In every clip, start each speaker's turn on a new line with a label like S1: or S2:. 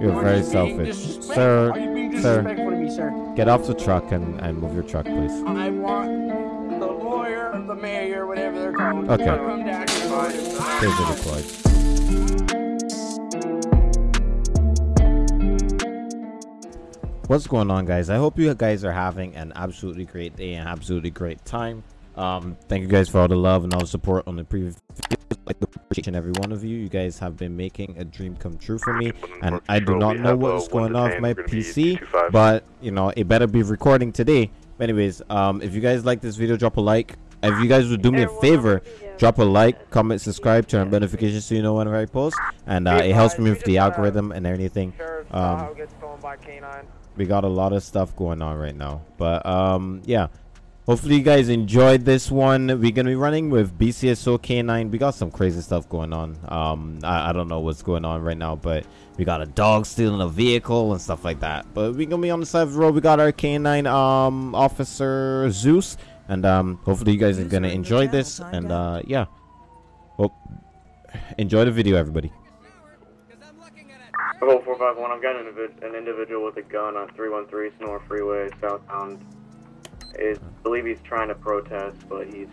S1: You're very selfish. Sir,
S2: Are you being
S1: sir.
S2: to me, sir?
S1: Get off the truck and, and move your truck, please.
S2: I want the lawyer, the mayor, whatever they're called,
S1: Okay.
S2: to come down here.
S1: Taser deployed. What's going on, guys? I hope you guys are having an absolutely great day and absolutely great time. Um, thank you guys for all the love and all the support on the previous videos. I appreciate each and every one of you. You guys have been making a dream come true for me, and I do not know what's going on with my PC, but you know it better be recording today. But anyways, um, if you guys like this video, drop a like. If you guys would do me a favor, drop a like, comment, subscribe, turn on notifications so you know whenever I post, and uh, it helps me with the algorithm and everything. Um, we got a lot of stuff going on right now, but um, yeah. Hopefully you guys enjoyed this one. We're gonna be running with BCSO K9. We got some crazy stuff going on. Um, I, I don't know what's going on right now, but we got a dog stealing a vehicle and stuff like that. But we're gonna be on the side of the road. We got our K9 um officer Zeus, and um, hopefully you guys are gonna enjoy this. And uh, yeah, hope enjoy the video, everybody.
S3: Echo 451, I've got an, an individual with a gun on 313 Senora Freeway, southbound. Is believe he's trying to protest, but he's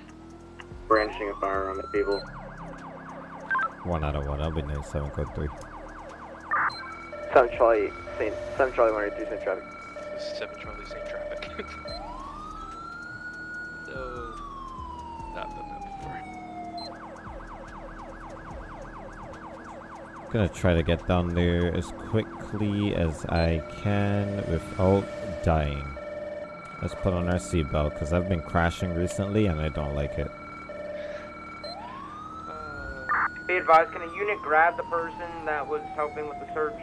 S3: brandishing a firearm at people.
S1: One out of one. I'll be nice. Seven code three.
S4: 7 Charlie, Saint, 7 Charlie 183 Saint traffic.
S5: This is 7 Charlie Saint traffic. so, I've done that before.
S1: Gonna try to get down there as quickly as I can without dying. Let's put on our seatbelt because I've been crashing recently and I don't like it.
S6: Be advised, can a unit grab the person that was helping with the search?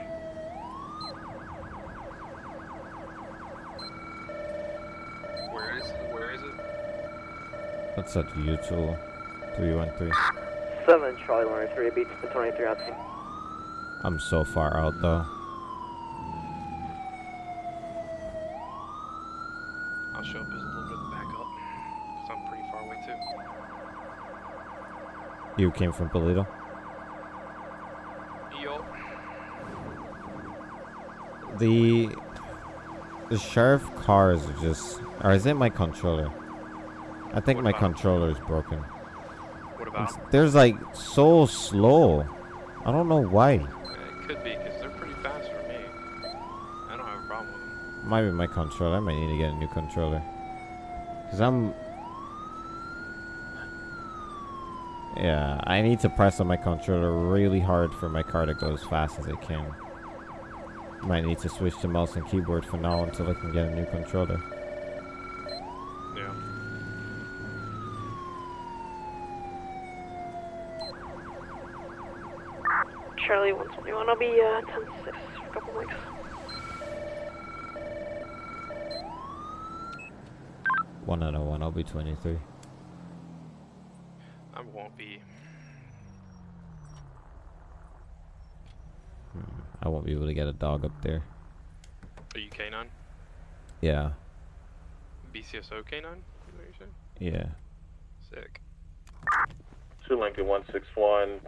S5: Where is it? Where is it?
S1: What's that, U2 313?
S4: 7 Charlie 183 beats the 23 on scene.
S1: I'm so far out though.
S5: I'll show up as a little bit of backup. Because I'm pretty far away too.
S1: You came from Paleto?
S5: Yo.
S1: The the sheriff cars are just or is it my controller? I think
S5: What
S1: my controller is broken.
S5: What
S1: It's, there's like so slow. I don't know why.
S5: It could be because they're pretty fast for me. I don't have a problem with them.
S1: Might be my controller. I might need to get a new controller. Cause I'm. Yeah, I need to press on my controller really hard for my car to go as fast as it can. Might need to switch to mouse and keyboard for now until I can get a new controller.
S5: Yeah.
S7: Charlie 121, I'll be uh, 10 6 for a couple weeks.
S1: One out of one. I'll be 23.
S5: I won't be.
S1: Hmm, I won't be able to get a dog up there.
S5: Are you K9?
S1: Yeah.
S5: BCSO K9? Is what you said?
S1: Yeah.
S5: Sick.
S3: 2 Lincoln 161.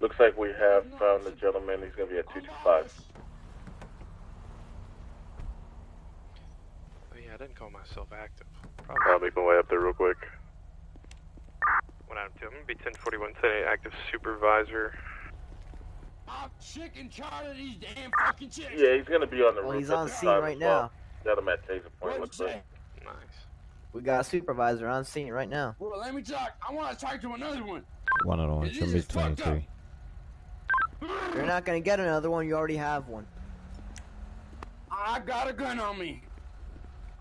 S3: Looks like we have found the gentleman. He's going to be at 225.
S5: Oh yeah, I didn't call myself active.
S3: I'll
S5: Probably.
S3: make my way up there real quick.
S5: What out of two? I'm gonna be 1041 today, active supervisor.
S2: I'm sick and tired of these damn ah, fucking chicks.
S3: Yeah, he's going to be on the
S4: Well,
S3: roof.
S4: he's
S3: at
S4: on scene right
S3: as well.
S4: now.
S3: Got him at Taser Point.
S2: What you
S3: Looks like.
S5: Nice.
S4: We got a supervisor on scene right now.
S2: Well, let me talk. I want to talk to another one.
S1: One out of one.
S2: This
S1: Should be
S2: is
S1: 23.
S4: You're not gonna get another one, you already have one.
S2: I got a gun on me.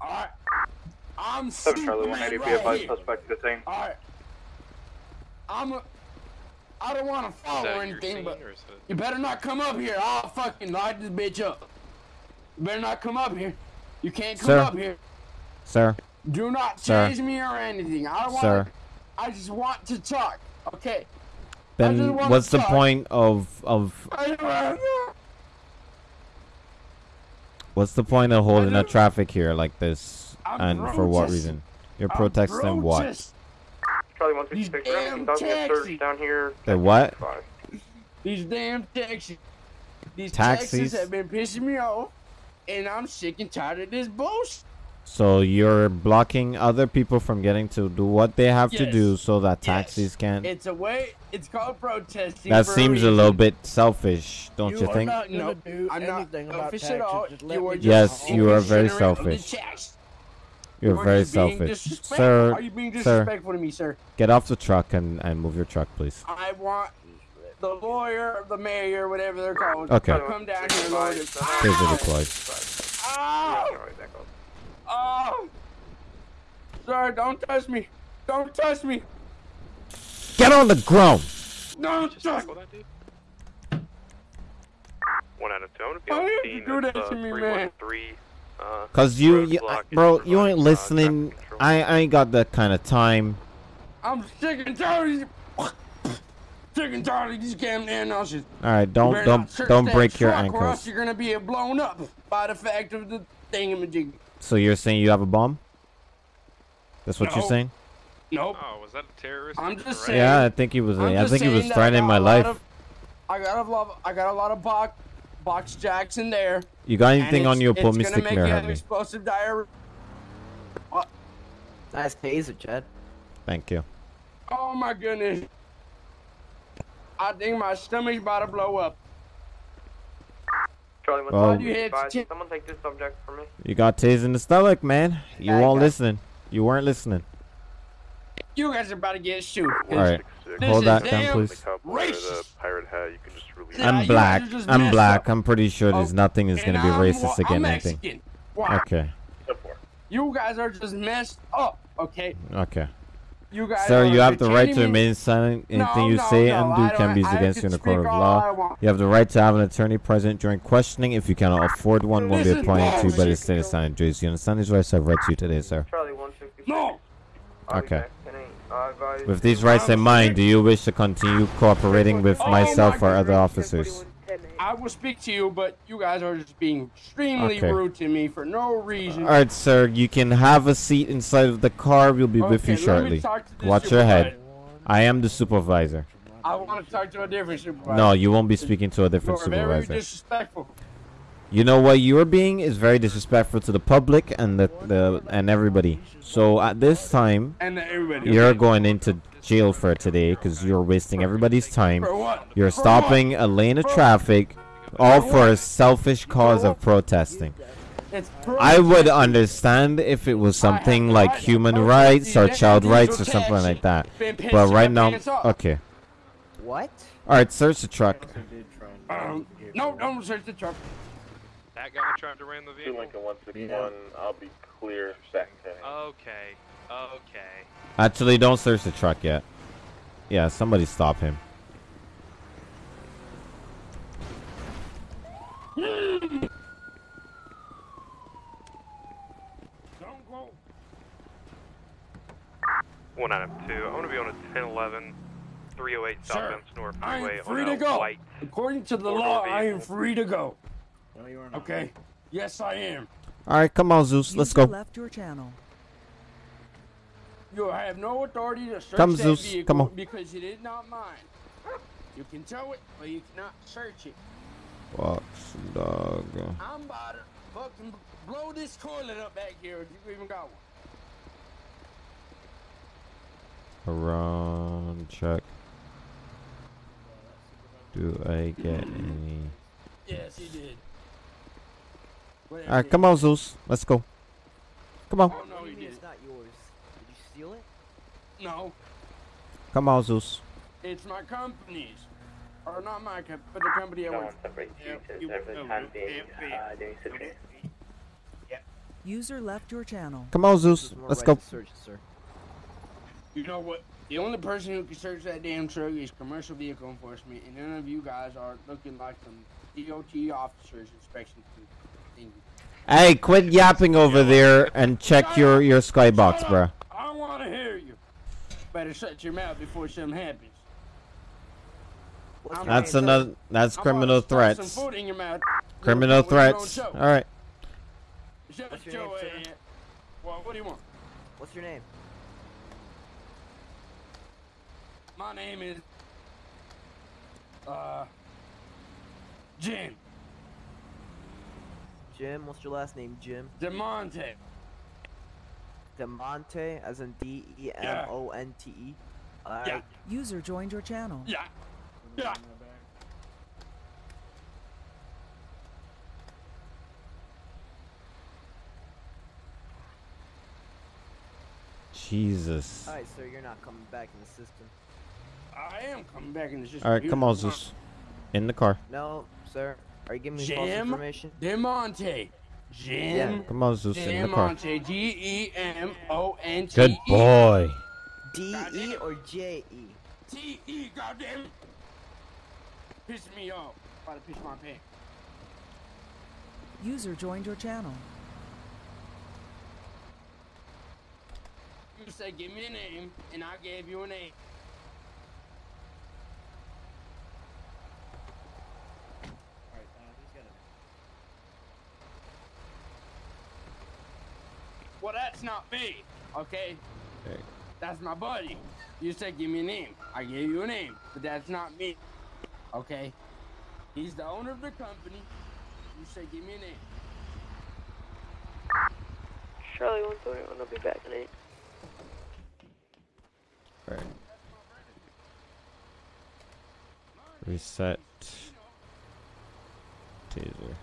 S2: Alright. I'm
S3: 7
S2: Superman
S3: Charlie 180, be
S2: right
S3: advised,
S2: here.
S3: suspect detained.
S2: Alright. I'm a... I don't want to
S5: Is
S2: follow or anything, but
S5: or
S2: you better not come up here. I'll fucking light this bitch up. You better not come up here. You can't come
S1: Sir.
S2: up here.
S1: Sir.
S2: Do not
S1: Sir.
S2: me or anything. I don't want
S1: Sir.
S2: I just want to talk. Okay.
S1: Then what's the
S2: talk.
S1: point of of
S2: I don't wanna
S1: what's the point of holding a traffic here like this
S2: I'm
S1: and for what reason? You're
S2: I'm
S1: protesting what?
S2: Protest-
S3: Charlie
S2: These
S3: 166,
S2: damn
S3: we're making a
S2: taxis.
S3: search down here.
S1: The what?
S2: These damn taxis. These
S1: Taxis?
S2: taxis have been pissing me off, and I'm sick and tired of this bullshit.
S1: So you're blocking other people from getting to do what they have to do so that
S2: Yes.
S1: taxis can.
S2: It's a way. It's called protesting.
S1: That seems a
S2: reason.
S1: little bit selfish, don't you,
S2: are
S1: think?
S2: Not
S8: gonna
S2: no,
S8: do
S2: I'm not
S8: anything about
S2: selfish at all.
S8: taxes. Just let
S2: You
S8: me
S2: are
S8: do
S2: just
S1: Yes, you are very
S2: ignorant the
S1: selfish.
S2: Tax.
S1: You're
S2: You
S1: very
S2: just being
S1: selfish, sir.
S2: Are you being
S1: Sir,
S2: to me, sir?
S1: get off the truck and and move your truck, please.
S2: I want the lawyer, the mayor, whatever they're called,
S1: Okay.
S2: to come down here, Lord.
S1: Here's the deployed.
S2: Oh! Oh! Sir, don't touch me! Don't touch me!
S1: Get on the ground.
S2: Don't
S5: Just
S2: touch
S5: tackle that dude. One out of two. I'm gonna be on
S2: you
S5: scene.
S2: do that
S5: uh,
S2: to me, man?
S5: 313, Uh,
S1: Cause you, you
S5: roadblock
S1: bro, you ain't listening.
S5: traffic.
S1: I, I ain't got that kind of time.
S2: I'm sick and tired of these. Sick and tired of these damn announcers.
S1: All right, don't
S2: better
S1: don't don't break your
S2: truck Or
S1: ankles.
S2: you're gonna be blown up by the fact of the thingamajig.
S1: So you're saying you have a bomb? That's what you're saying?
S2: Nope.
S5: Oh, was that a terrorist?
S2: I'm just saying.
S1: Yeah, I think he was.
S2: I'm
S1: I
S2: just
S1: think he was
S2: saying that I
S1: threatening my life.
S2: of- I got a lot. I got a lot of box box Jackson there.
S1: You got anything on
S2: it's-
S1: you?
S2: it's
S1: Pull
S2: gonna
S1: Mystic Mirror
S2: have explosive diarrhea.
S4: Nice taser, Chad.
S1: Thank you.
S2: Oh my goodness. I think my stomach's about to blow up.
S6: Charlie, what's
S1: Well-
S6: up?
S2: You had
S6: Advise-
S2: to-
S6: Someone take this subject for me.
S1: You got tased in the stomach, man. You
S4: Yeah, I
S1: weren't
S4: got-
S1: listening. You weren't listening.
S2: You guys are about to get shoot.
S1: All right,
S2: This
S1: hold that down, please.
S2: Racist.
S5: pirate hat. You can just release.
S1: I'm black.
S2: guys are just
S1: I'm black.
S2: up.
S1: I'm pretty sure there's nothing is gonna be racist
S2: wa- I'm
S1: against anything.
S2: Mexican. Why?
S1: Okay.
S2: You guys are just messed up. Okay.
S1: Okay.
S2: You guys.
S1: Sir, you have the right to remain silent. Anything
S2: No,
S1: you
S2: no,
S1: say
S2: no,
S1: and do can be used against you in a court of
S2: speak all I
S1: law. You have the right to have an attorney present during questioning. If you cannot afford one, won't be appointed to you by the
S2: bullshit.
S1: state of San Andreas. You understand these rights I've read to you today, sir?
S6: Charlie,
S2: No.
S6: I'll
S1: Okay. With these rights in mind, do you wish to continue cooperating with
S2: Oh
S1: myself or other officers?
S2: I will speak to you, but you guys are just being extremely
S1: Okay.
S2: rude to me for no reason.
S1: All right, sir. You can have a seat inside of the car. We'll be with you shortly.
S2: talk to the
S1: Watch your head. I am the supervisor.
S2: I want to talk to a different supervisor.
S1: No, you won't be speaking to a different
S2: You're very
S1: supervisor.
S2: disrespectful.
S1: You know what you're being is very disrespectful to the public and the, the and everybody. So at this time,
S2: And everybody.
S1: you're going into jail for today because you're wasting everybody's time.
S2: For what?
S1: You're stopping a lane of traffic, all for a selfish cause of protesting.
S2: It's
S1: I would understand if it was something like human rights or child rights or something like that. But right now, okay.
S4: What?
S1: All right, search the truck.
S2: Um, no, don't search the truck.
S5: That guy trying to ram the vehicle.
S9: Lincoln 161, I'll be clear second.
S5: Okay. Okay.
S1: Actually, don't search the truck yet. Yeah, somebody stop him.
S2: Don't go.
S5: One out of two. I'm gonna be on a 1011 308
S2: Sir,
S5: southbound North
S2: I am free
S5: on
S2: to go.
S5: white.
S2: According to the
S5: Four-door
S2: law, I am free to go.
S8: No, you are not.
S2: Okay? Yes, I am.
S1: All right, come on, Zeus. Let's go.
S10: left your channel.
S2: You have no authority to search
S1: Come,
S2: that
S1: Zeus,
S2: vehicle
S1: come on.
S2: because it is not mine. You can tow it, but you cannot search it.
S1: Fox dog.
S2: I'm about to fucking blow this toilet up back here if you even got one.
S1: Around check. Do I get any?
S2: Yes, he did. Whatever
S1: All right, come on, Zeus. Let's go. Come on,
S2: Oh, no, he
S4: you mean
S2: did.
S4: it's not yours? Did you steal it?
S2: No,
S1: come on, Zeus.
S2: it's my company's. Or not my company, but the company I work for. Yep, you- yep, yep.
S10: User left your channel.
S1: Come on, Zeus. Let's
S4: right
S1: go.
S4: Search, sir.
S2: You know what? The only person who can search that damn truck is commercial vehicle enforcement, and none of you guys are looking like some DOT officers inspection thing.
S1: Hey, quit yapping over there and check your your skybox,
S2: Shut
S1: bruh.
S2: up. I want to hear you. Better shut your mouth before something happens. I'm
S1: That's
S4: name, sir?
S1: another. That's
S2: I'm
S1: criminal
S2: about to stuff
S1: threats.
S2: Some food in your mouth.
S1: Criminal
S2: With
S1: threats. All right.
S2: Shut
S4: What's your
S2: your
S4: name, sir?
S2: Well, what do you want?
S4: What's your name?
S2: My name is. Uh. Jim.
S4: Jim, what's your last name, Jim?
S2: Demonte.
S4: Demonte, as in D E M O N T E. Alright.
S2: Yeah.
S10: User joined your channel.
S2: Yeah. Yeah.
S1: Jesus.
S4: Alright, sir, you're not coming back in the system.
S2: I am coming back in the system.
S1: All right, come on,
S2: the
S1: Zeus. In the car.
S4: No, sir. Are you giving me false
S2: Jim
S4: information?
S2: Demonte. Jim.
S1: Come on, Zeus. In the car.
S2: Demonte. G E M O N T E.
S1: Good boy.
S4: D E or J E?
S2: T E. Goddamn. it. Pissing me off. About to piss my pants.
S10: User joined your channel.
S2: You said give me a name, and I gave you an a name. Well, that's not me, okay?
S1: Okay.
S2: That's my buddy. You said give me a name. I gave you a name, but that's not me, okay? He's the owner of the company. You said give me a name.
S7: Charlie 131, I'll be back in 8.
S1: Right. Reset. Taser.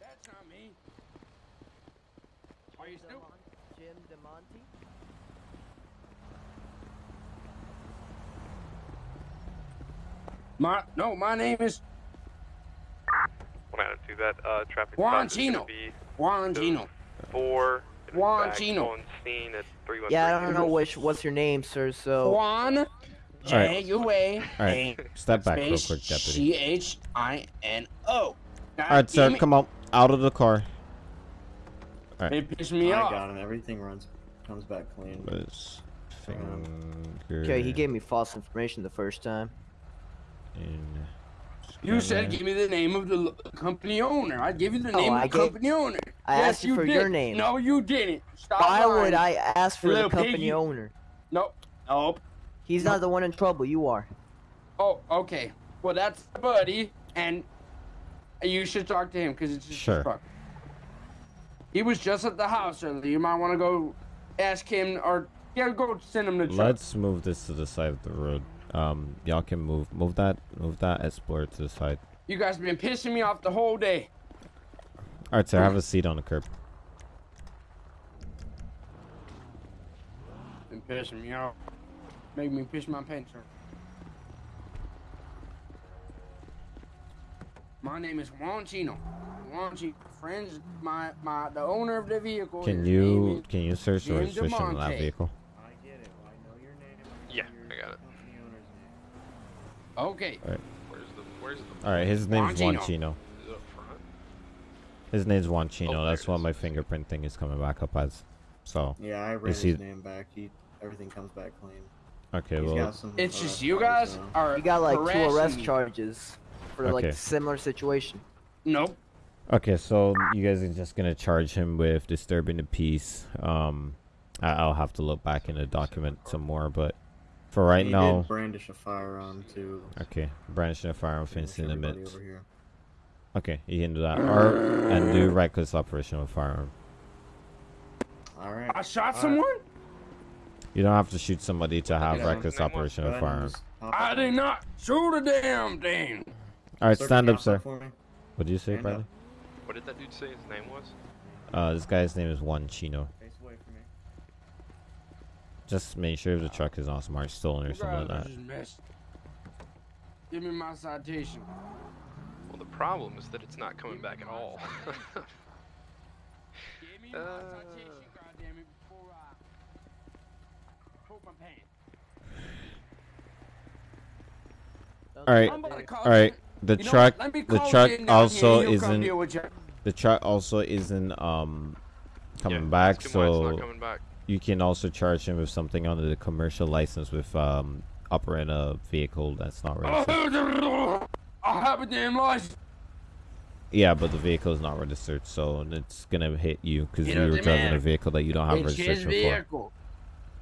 S2: That's not me. Are you still?
S4: Jim DeMonte?
S2: My no, my name is
S5: One out of two. That uh, traffic
S2: Juan
S5: stop is gonna
S2: Chino. Juan Gino.
S5: four.
S2: Juan
S5: back
S2: Chino.
S5: On scene at three one
S4: Yeah, I don't know which. What's your name, sir? So.
S2: Juan J U A
S1: All right. Step back real quick, deputy.
S2: C H I N O.
S1: All right, sir. Come on. Out of the car. All right.
S2: It pissed me
S8: I
S2: off.
S8: got him. Everything runs, comes back clean.
S1: Was finger.
S4: Okay, he gave me false information the first time.
S1: In
S2: You said give me the name of the company owner. I give you the
S4: Oh,
S2: name
S4: I
S2: of the
S4: gave-
S2: company owner.
S4: I
S2: yes,
S4: asked you for
S2: did.
S4: your name.
S2: No, you didn't. Stop
S4: Why
S2: lying.
S4: would I ask for the company
S2: piggy.
S4: owner?
S2: Nope. Nope.
S4: He's not the one in trouble. You are.
S2: Oh, okay. Well, that's buddy, and you should talk to him because it's just
S1: Sure.
S2: truck. He was just at the house earlier. You might want to go ask him, or yeah, go send him to. truck.
S1: Let's move this to the side of the road. Um, y'all can move, move that, move that Explorer to the side.
S2: You guys have been pissing me off the whole day.
S1: All right, sir. Have a seat on the curb.
S2: Been pissing me off. Make me piss my pants off. My name is Juan Chino. Juan Chino. Friends, my my the owner of the vehicle.
S1: Can you can you search the registration on that vehicle?
S8: I get it. I know your name.
S5: Yeah, I got it.
S8: Company owner's name.
S2: Okay.
S5: Where's the Where's the
S1: All right, his name's
S2: Juan
S1: Juan Chino.
S5: Is it up front?
S1: His name's juanchino
S5: Oh,
S1: That's
S5: it
S1: what
S5: is.
S1: my fingerprint thing is coming back up as. So
S8: Yeah, I read
S1: see-
S8: his name back. He everything comes back clean.
S1: okay,
S8: He's
S1: well,
S8: got some.
S2: It's
S8: uh,
S2: just you guys
S8: though.
S2: are.
S4: You got like two arrest
S2: me.
S4: charges for
S1: Okay.
S4: like similar situation.
S2: Nope.
S1: okay. So you guys are just gonna charge him with disturbing the peace. Um, I'll have to look back in the document some more, but for right
S8: he
S1: now,
S8: did brandish a firearm too.
S1: okay, brandishing a firearm,
S8: Pretty much
S1: fencing
S8: everybody
S1: limits. Okay, you can do that, or and do reckless operation with firearm.
S8: All right.
S2: I shot
S8: All right.
S2: someone.
S1: You don't have to shoot somebody to have
S2: Yeah.
S1: reckless operation
S8: Go
S1: with firearm.
S2: I did not shoot a damn thing.
S1: All right,
S8: Sir,
S1: stand up, sir. What did you say,
S8: Stand
S1: Bradley?
S8: up.
S5: What did that dude say his name was?
S1: Uh, this guy's name is Juan Chino.
S8: Face away from me.
S1: Just make sure the truck is not smart stolen or something like that.
S2: Give me my citation.
S5: Well, the problem is that it's not coming back at all.
S2: Give me my
S5: Uh.
S2: citation, goddammit, before I poop my pants.
S1: All right,
S2: I'm about to call
S1: all right. The
S2: you
S1: truck, the truck also
S2: here, he'll come
S1: isn't.
S2: deal with you.
S1: The truck also isn't um coming
S5: Yeah,
S1: back,
S5: ask him why it's
S1: so
S5: coming back.
S1: You can also charge him with something under the commercial license with um operating a vehicle that's not registered.
S2: I have a damn license.
S1: Yeah, but the vehicle is not registered, so it's gonna hit you because you were driving a vehicle that you don't have
S2: It's his
S1: registration for.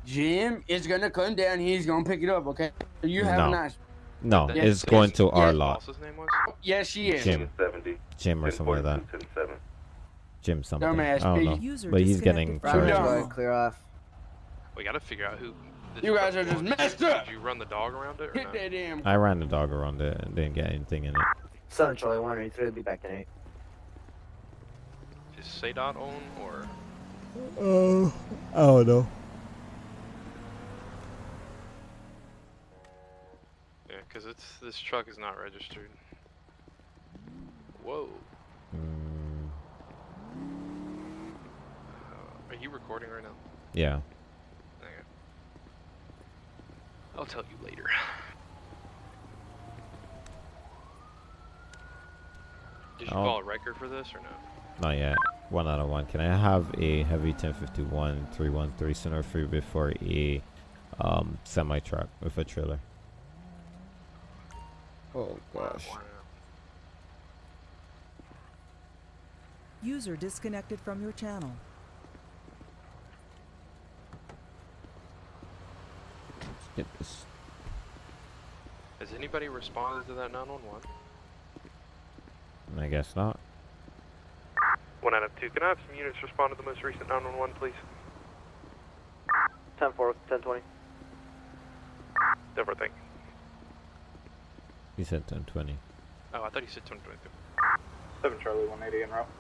S2: Jim is gonna come down. He's gonna pick it up. Okay. You have
S1: No.
S2: a nice.
S1: No,
S2: Yes,
S1: it's going to our
S2: yeah.
S1: lot.
S5: Boss's name was?
S2: Yes, she is.
S1: Jim. Jim or something like that.
S9: 10-7.
S1: Jim something.
S2: Dumbass
S1: I don't know. But he's getting
S10: disconnected from
S2: your
S1: charged.
S2: channel.
S4: clear off.
S5: We gotta figure out who.
S2: You guys are just messed up.
S5: Did you run the dog around it or
S2: Hit
S5: not?
S2: that damn.
S1: I ran the dog around it and didn't get anything in it.
S4: Southern Charlie 183 will be back in 8.
S5: Is Sadot on or?
S1: Oh, I don't know.
S5: Yeah, because it's this truck is not registered. Whoa.
S1: Mm,
S5: Uh, are you recording right now?
S1: yeah.
S5: Okay. I'll tell you later. Did you
S1: Oh.
S5: call a record for this or no?
S1: Not yet. One out of one. Can I have a heavy 1051 313 center freeway before a um, semi truck with a trailer? Oh gosh.
S10: User disconnected from your channel.
S1: Let's.
S5: Has anybody responded to that 911?
S1: I guess not.
S5: One out of two. Can I have some units respond to the most recent 911, please?
S4: 10 4, 10 20.
S5: Everything.
S1: He said 1020.
S5: Oh, I thought you said 1022.
S9: 7 Charlie 180 en route.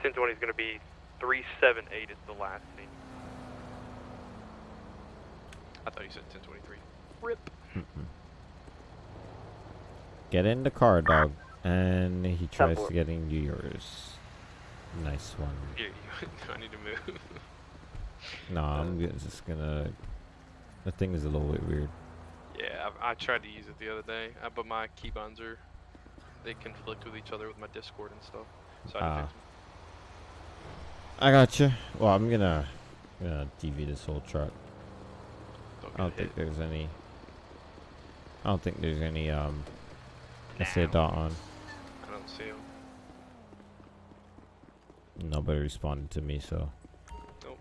S5: 1020 is going to be 378 is the last scene. I thought you said 1023. Rip.
S1: Get in the car, dog. And he tries
S4: four.
S1: to get in yours. Nice one.
S5: Yeah, you, I need to move.
S1: No, I'm just gonna. The thing is a little bit weird.
S5: yeah, I, I tried to use it the other day, uh, but my keybinds are they conflict with each other with my Discord and stuff. So I had
S1: Ah. I got you. Well, I'm gonna, gonna DV this whole truck. I don't think there's any. I don't think there's any um. Let's say
S5: Now.
S1: dot on.
S5: I don't see them.
S1: Nobody responded to me, so Nope.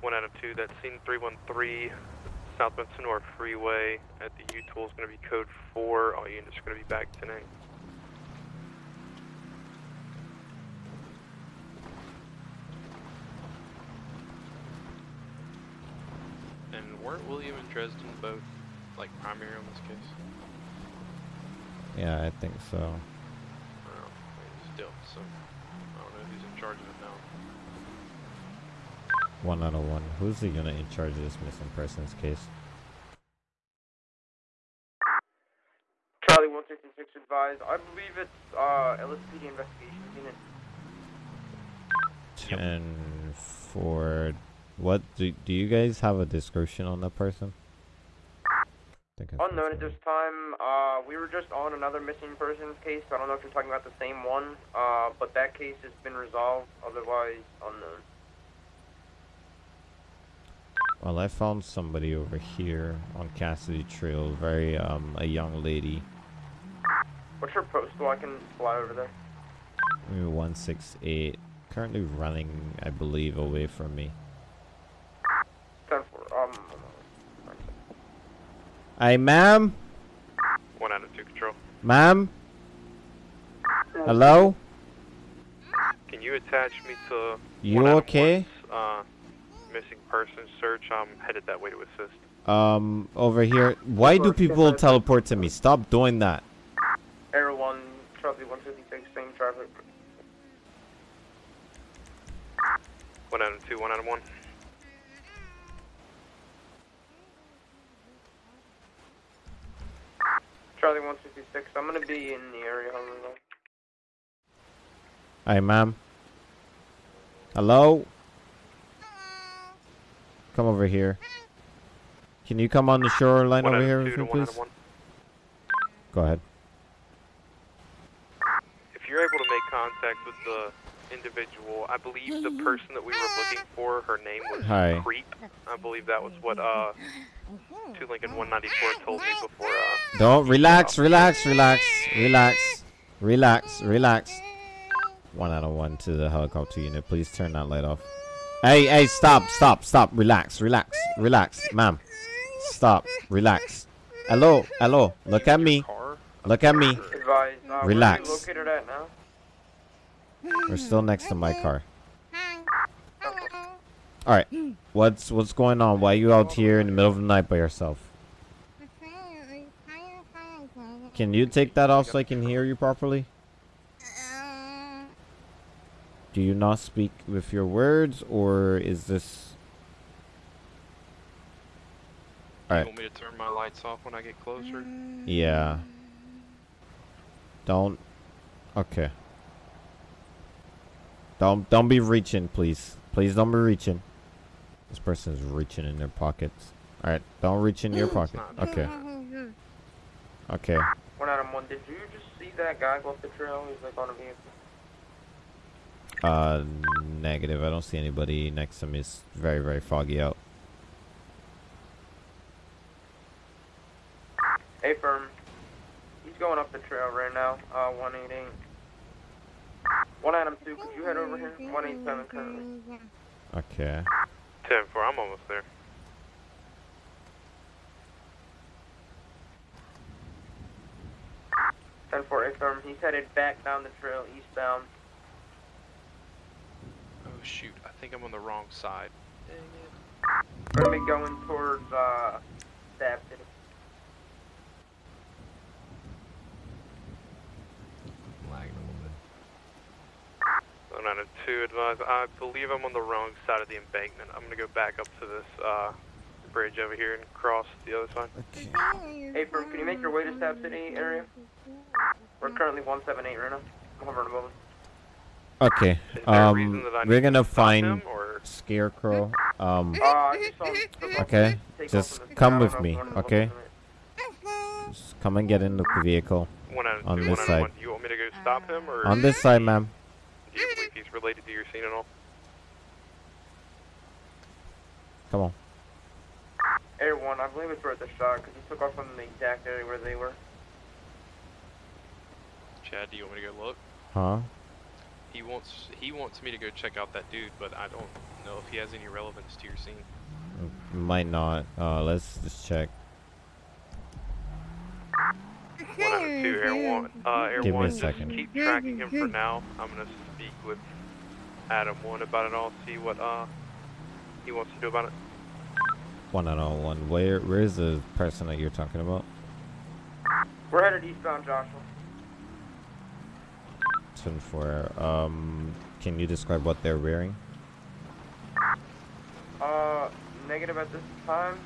S5: One out of two. That's scene 313, southwest Sonora Freeway at the U tool is going to be code 4. All units are going to be back tonight. And weren't William and Dresden both like primary on this case?
S1: yeah, I think so.
S5: I don't know. I mean, still, so I don't know who's in charge of it now.
S1: One out of one. Who's the unit in charge of this missing persons case?
S6: Charlie 166 advised. I believe it's uh, LSPD investigations unit.
S1: Ten for what? Do do you guys have a description on that person?
S6: Unknown at this time. Uh, we were just on another missing persons case. I don't know if you're talking about the same one. Uh, but that case has been resolved. Otherwise, unknown.
S1: Well, I found somebody over here on Cassidy Trail. Very um a young lady.
S6: What's your postal? I can fly over there.
S1: Maybe one six eight. Currently running, I believe, away from me.
S6: 10 4. Um.
S1: Hey, ma'am,
S5: One out of two control.
S1: ma'am. Hello.
S5: Can you attach me to
S1: You
S5: one out
S1: okay?
S5: Uh, missing person search. I'm headed that way to assist.
S1: Um, over here. Why do people teleport to me? Stop doing that.
S6: Air 1, Charlie 156, same traffic.
S5: One out of two. One out of one.
S6: Charlie 156, I'm gonna be in the area. Hold on.
S1: Hey, ma'am. Hello? Come over here. Can you come on the shoreline
S5: One
S1: over here with me,
S5: to one out
S1: please? Go ahead.
S5: If you're able to make contact with the individual, I believe the person that we were looking for, her name was
S1: Hi.
S5: Creep. I believe that was what uh, two Lincoln 194 told me before. Uh,
S1: Don't relax, relax, relax, relax, relax, relax. One out of one to the helicopter unit. Please turn that light off. Hey, hey, stop, stop, stop. Relax, relax, relax, ma'am. Stop, relax. Hello, hello. Look at me. Look at me.
S6: Advise, uh,
S1: Relax.
S6: Where are you located at now?
S1: We're still next to my car. All right. What's what's going on? Why are you out here in the middle of the night by yourself? Can you take that off so I can hear you properly? Do you not speak with your words, or is this? All
S5: You want me to turn my lights off when I get closer?
S1: Yeah. Don't. Okay. Don't don't be reaching, please. Please don't be reaching. This person is reaching in their pockets. All right, don't reach in your pocket. Okay. Okay.
S6: One out of one. Did you just see that guy go up the trail? He's like on a vehicle.
S1: Uh, negative. I don't see anybody next to me. It's very very foggy out.
S6: Hey, firm. He's going up the trail right now. Uh, 188. One item two. Could you head over here? 187 currently.
S1: Okay.
S5: 10 4, I'm almost there.
S6: Ten four. Hey. He's headed back down the trail eastbound.
S5: Oh shoot, I think I'm on the wrong side. Dang it.
S6: Gonna be going towards uh, Stab City.
S5: One two, advise. I believe I'm on the wrong side of the embankment. I'm gonna go back up to this uh, bridge over here and cross the other side.
S6: Hey, firm. Can you make your way to Stab City area? We're currently 178 right now. I'm hovering above us.
S1: Okay.
S5: Is there a reason
S1: Um, we're gonna find
S5: him, or-
S1: Scarecrow. Um.
S6: Uh, just saw him slip off
S1: Okay. Just come with me. Okay. Just come and get in the vehicle.
S5: One out of
S1: On
S5: two,
S1: this
S5: one out of
S1: side.
S5: one. Do you want me to go stop him, or
S1: On this side, ma'am.
S5: do you believe he's related to your scene at all?
S1: Come on.
S6: Air one, I believe it's worth a shot because he took off from the exact area where they were.
S5: Chad, do you want me to go look?
S1: Huh?
S5: He wants he wants me to go check out that dude, but I don't know if he has any relevance to your scene.
S1: Might not. Uh, let's just check.
S5: One out of two, Air One. Uh, Air
S1: Give me a second.
S5: keep tracking him for now. I'm gonna speak with Adam One about it all. See what uh he wants to do about it.
S1: One out of one. Where? Where's the person that you're talking about?
S6: We're headed eastbound, Joshua.
S1: Ten four. Um, can you describe what they're wearing?
S6: Uh, negative at this time.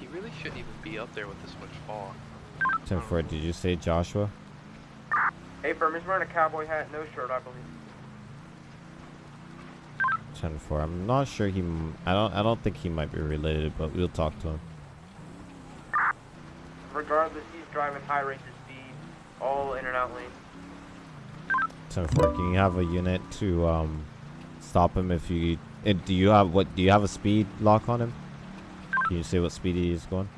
S5: He really shouldn't even be up there with this much fog.
S1: Ten four. Did you say Joshua?
S6: Hey, firm, he's wearing a cowboy hat, no shirt, I believe.
S1: Ten four. I'm not sure he. I don't. I don't think he might be related, but we'll talk to him.
S6: Regardless, he's driving high rates of speed, all in and out lanes.
S1: Ten four. Can you have a unit to um stop him if you? do you have what? Do you have a speed lock on him? Can you say what speed he is going?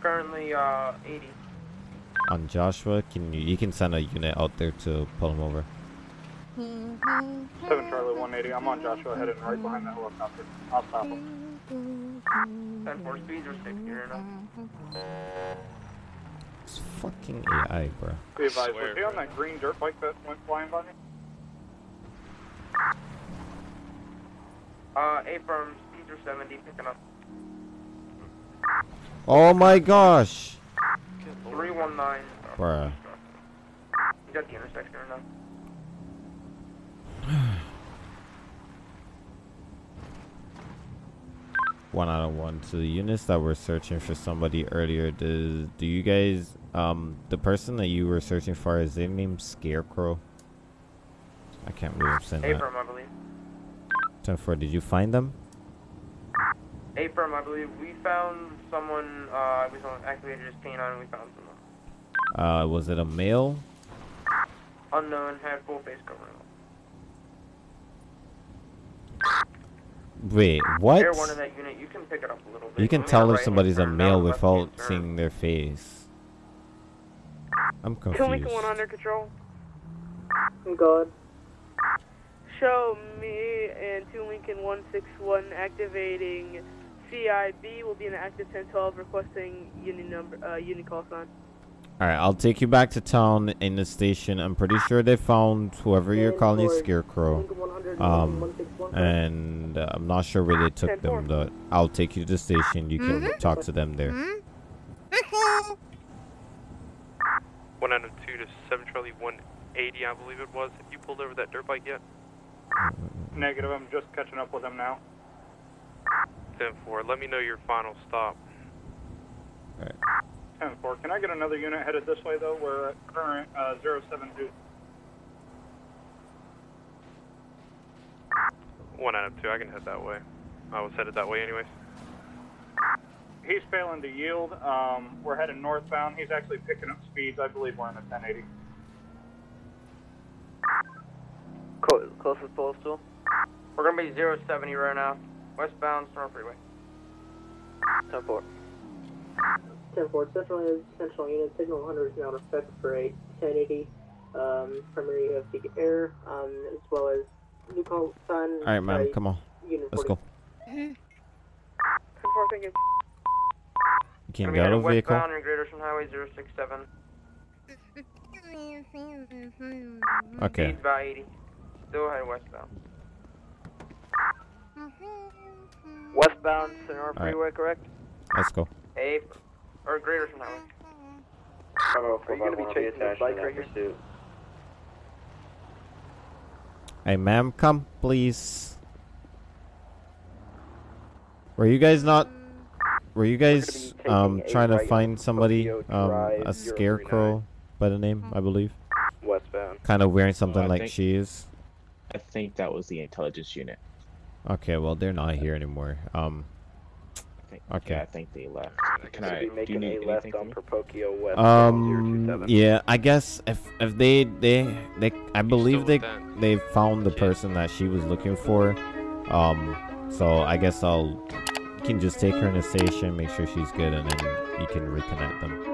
S6: Currently, uh, 80.
S1: On Joshua, can you? You can send a unit out there to pull him over.
S9: 7 Charlie 180. I'm on Joshua, headed right behind that helicopter. I'll stop him.
S6: 10 4 speeds are 60 right now.
S1: It's fucking AI, bro.
S9: Be advised,
S5: swear,
S9: was he on
S5: bro.
S9: that green dirt bike that went flying by me?
S6: Uh, A firm, speeds are 70, picking up.
S1: Oh my gosh,
S6: 319.
S1: bruh.
S6: He's at the intersection right now.
S1: One out of one. To the units that were searching for somebody earlier, does do you guys um the person that you were searching for is their name Scarecrow? I can't believe I'm saying
S6: A
S1: that.
S6: I believe.
S1: Ten four. Did you find them?
S6: Abram, I believe. We found someone, uh, we saw activated his canine we found someone.
S1: Uh, was it a male?
S6: Unknown, had full face covering.
S1: Wait, what?
S6: One of that unit, you can pick it up a little bit.
S1: You can
S6: Lean
S1: tell if
S6: hand
S1: somebody's a male without
S6: hand
S1: seeing their face. I'm
S7: Two
S1: confused.
S7: Lincoln One under control.
S4: Go ahead.
S7: Show me and 2 Lincoln 161 activating CIB will be in the active 1012 requesting uni number, uh, uni call sign.
S1: All right, I'll take you back to town in the station. I'm pretty sure they found whoever you're calling Scarecrow. Um, and uh, I'm not sure where they took them, but I'll take you to the station. You can talk to them there.
S5: One out of to seven Charlie one eighty, I believe it was. Have you pulled over that dirt bike yet?
S9: Negative, I'm just catching up with them now.
S5: Ten four. Let me know your final stop.
S9: 10-4. Can I get another unit headed this way, though? We're at current uh, 072.
S5: One out of two. I can head that way. I was headed that way anyways.
S9: He's failing to yield. Um, we're heading northbound. He's actually picking up speeds. I believe we're in the 1080.
S4: Co- closest postal.
S6: We're gonna be 070 right now. Westbound Senora Freeway.
S4: 10 4.
S11: 10 4, central, central unit, signal 100 is now in effect for a 1080. Um, primary of the air, um, as well as new call sign.
S1: All right, ma'am, come on.
S11: Unit
S1: Let's
S11: 40.
S1: go.
S7: 10 thank you.
S1: You can
S6: Gonna
S1: get out of the vehicle.
S6: Westbound in Greater Ocean Highway 067.
S1: Okay.
S6: Speeds by 80. Still heading westbound.
S4: Westbound Sonora
S1: All right.
S4: Freeway, correct?
S1: Let's go.
S6: A or Greater Ocean Highway.
S4: Are you going to be chasing this bike right here?
S3: pursuit.
S1: Hey, ma'am, come, please. Were you guys not? Were you guys um trying to find somebody um a scarecrow by the name I believe,
S4: Westbound.
S1: kind of wearing something
S12: I
S1: like
S12: think-
S1: she is?
S12: I think that was the intelligence unit.
S1: Okay, well they're not here anymore. Um,
S12: I think,
S1: Okay.
S12: Yeah, I think they left. Can I?
S4: Should be
S12: Do you need
S4: a left on? Procopio West.
S1: um, yeah, I guess if if they they they I believe they they found the person that she was looking for. Um, so I guess I'll you can just take her in the station, make sure she's good, and then you can reconnect them.